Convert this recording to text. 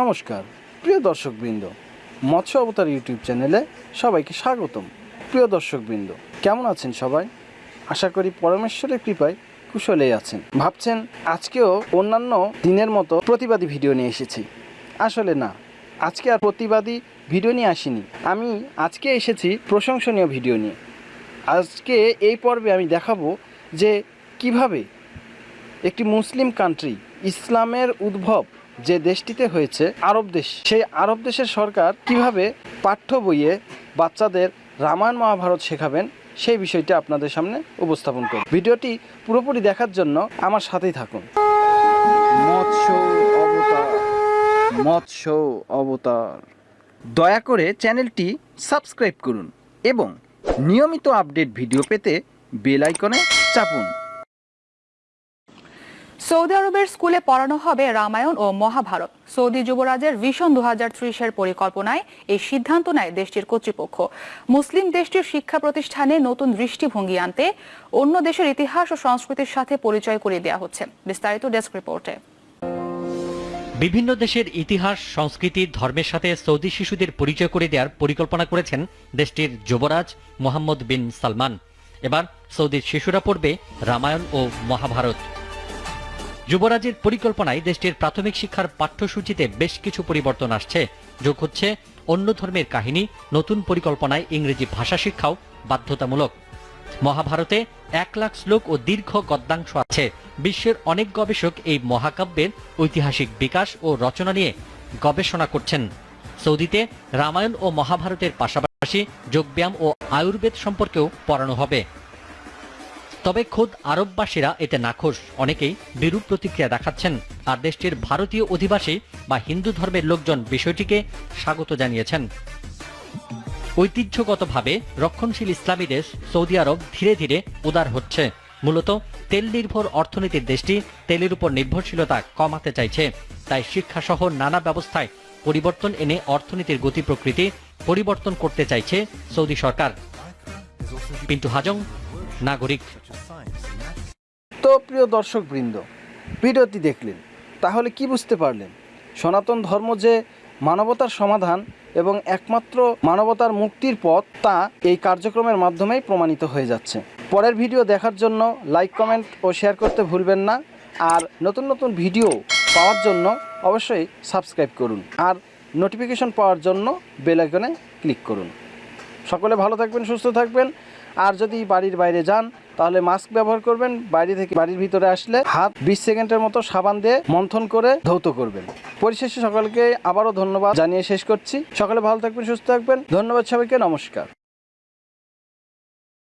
নমস্কার, প্রিয় দর্শকবৃন্দ, মৎস্য অবতার ইউটিউব চ্যানেলে সবাইকে স্বাগতম। প্রিয় দর্শকবৃন্দ, কেমন আছেন সবাই? আশা করি পরমেশ্বরের কৃপায় কুশলেই আছেন। ভাবছেন, আজকেও অন্যান্য দিনের মতো প্রতিবাদী ভিডিও নিয়ে এসেছি। আসলে না, আজকে আর প্রতিবাদী ভিডিও নিয়ে আসিনি। আমি আজকে এসেছি প্রশংসনীয় ভিডিও নিয়ে। আজকে এই পর্বে আমি দেখাবো যে কীভাবে একটি মুসলিম কান্ট্রি ইসলামের উদ্ভব যে দেশটিতে হয়েছে আরব দেশ, সেই আরব দেশের সরকার কীভাবে পাঠ্য বইয়ে বাচ্চাদের রামায়ণ মহাভারত শেখাবেন, সেই বিষয়টি আপনাদের সামনে উপস্থাপন করব। ভিডিওটি পুরোপুরি দেখার জন্য আমার সাথেই থাকুন। মৎস্য অবতার মৎস্য অবতার। দয়া করে চ্যানেলটি সাবস্ক্রাইব করুন এবং নিয়মিত আপডেট ভিডিও পেতে বেল আইকনে চাপুন। সৌদি আরবের স্কুলে পড়ানো হবে রামায়ণ ও মহাভারত। সৌদি যুবরাজের ভিশন দু ত্রিশের পরিকল্পনায় এই সিদ্ধান্ত নেয় দেশটির কর্তৃপক্ষ। মুসলিম দেশটির শিক্ষা প্রতিষ্ঠানে নতুন দৃষ্টিভঙ্গি আনতে অন্য দেশের ইতিহাস ও সংস্কৃতির সাথে পরিচয় করিয়ে দেওয়া হচ্ছে। বিস্তারিত ডেস্ক রিপোর্টে। বিভিন্ন দেশের ইতিহাস, সংস্কৃতি, ধর্মের সাথে সৌদি শিশুদের পরিচয় করে দেওয়ার পরিকল্পনা করেছেন দেশটির যুবরাজ মোহাম্মদ বিন সালমান। এবার সৌদির শিশুরা পড়বে রামায়ণ ও মহাভারত। যুবরাজের পরিকল্পনায় দেশটির প্রাথমিক শিক্ষার পাঠ্যসূচিতে বেশ কিছু পরিবর্তন আসছে। যোগ হচ্ছে অন্য ধর্মের কাহিনী, নতুন পরিকল্পনায় ইংরেজি ভাষা শিক্ষাও বাধ্যতামূলক। মহাভারতে এক লাখ শ্লোক ও দীর্ঘ গদ্যাংশ আছে। বিশ্বের অনেক গবেষক এই মহাকাব্যের ঐতিহাসিক বিকাশ ও রচনা নিয়ে গবেষণা করছেন। সৌদিতে রামায়ণ ও মহাভারতের পাশাপাশি যোগব্যায়াম ও আয়ুর্বেদ সম্পর্কেও পড়ানো হবে। তবে খোদ আরববাসীরা এতে নাখোশ। অনেকেই বিরূপ প্রতিক্রিয়া দেখাচ্ছেন। আর দেশটির ভারতীয় অধিবাসী বা হিন্দু ধর্মের লোকজন বিষয়টিকে স্বাগত জানিয়েছেন। ঐতিহ্যগতভাবে রক্ষণশীল ইসলামী দেশ সৌদি আরব ধীরে ধীরে উদার হচ্ছে। মূলত তেল নির্ভর অর্থনীতির দেশটি তেলের উপর নির্ভরশীলতা কমাতে চাইছে। তাই শিক্ষাসহ নানা ব্যবস্থায় পরিবর্তন এনে অর্থনীতির গতি প্রকৃতি পরিবর্তন করতে চাইছে সৌদি সরকার। পিন্টু হাজং নাগরিক। তো প্রিয় দর্শকবৃন্দ, ভিডিওটি দেখলেন, তাহলে কি বুঝতে পারলেন? সনাতন ধর্ম যে মানবতার সমাধান এবং একমাত্র মানবতার মুক্তির পথ, তা এই কার্যক্রমের মাধ্যমেই প্রমাণিত হয়ে যাচ্ছে। পরের ভিডিও দেখার জন্য লাইক, কমেন্ট ও শেয়ার করতে ভুলবেন না। আর নতুন নতুন ভিডিও পাওয়ার জন্য অবশ্যই সাবস্ক্রাইব করুন। আর নোটিফিকেশন পাওয়ার জন্য বেল আইকনে ক্লিক করুন। সকলে ভালো থাকবেন, সুস্থ থাকবেন। আর যদি বাড়ির বাইরে যান, তাহলে মাস্ক ব্যবহার করবেন। বাইরে থেকে বাড়ির ভিতরে আসলে হাত বিশ সেকেন্ডের মতো সাবান দিয়ে মন্থন করে ধৌত করবেন। পরিশেষে সকলকে আবারও ধন্যবাদ জানিয়ে শেষ করছি। সকলে ভালো থাকবেন, সুস্থ থাকবেন। ধন্যবাদ সবাইকে, নমস্কার।